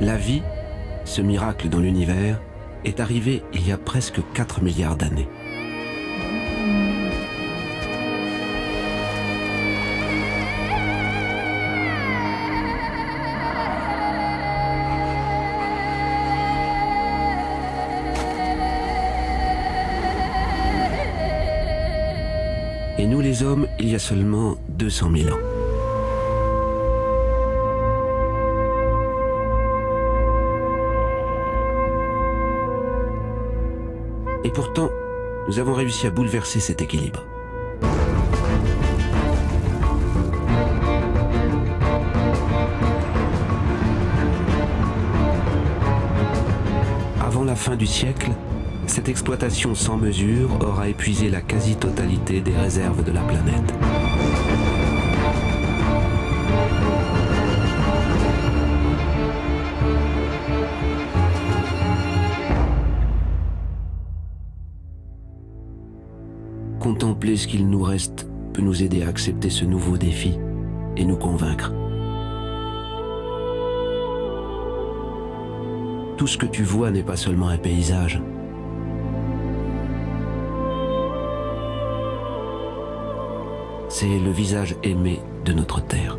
La vie, ce miracle dans l'univers, est arrivé il y a presque 4 milliards d'années. Et nous les hommes, il y a seulement 200 000 ans. Et pourtant, nous avons réussi à bouleverser cet équilibre. Avant la fin du siècle, cette exploitation sans mesure aura épuisé la quasi-totalité des réserves de la planète. Contempler ce qu'il nous reste peut nous aider à accepter ce nouveau défi et nous convaincre. Tout ce que tu vois n'est pas seulement un paysage. C'est le visage aimé de notre terre.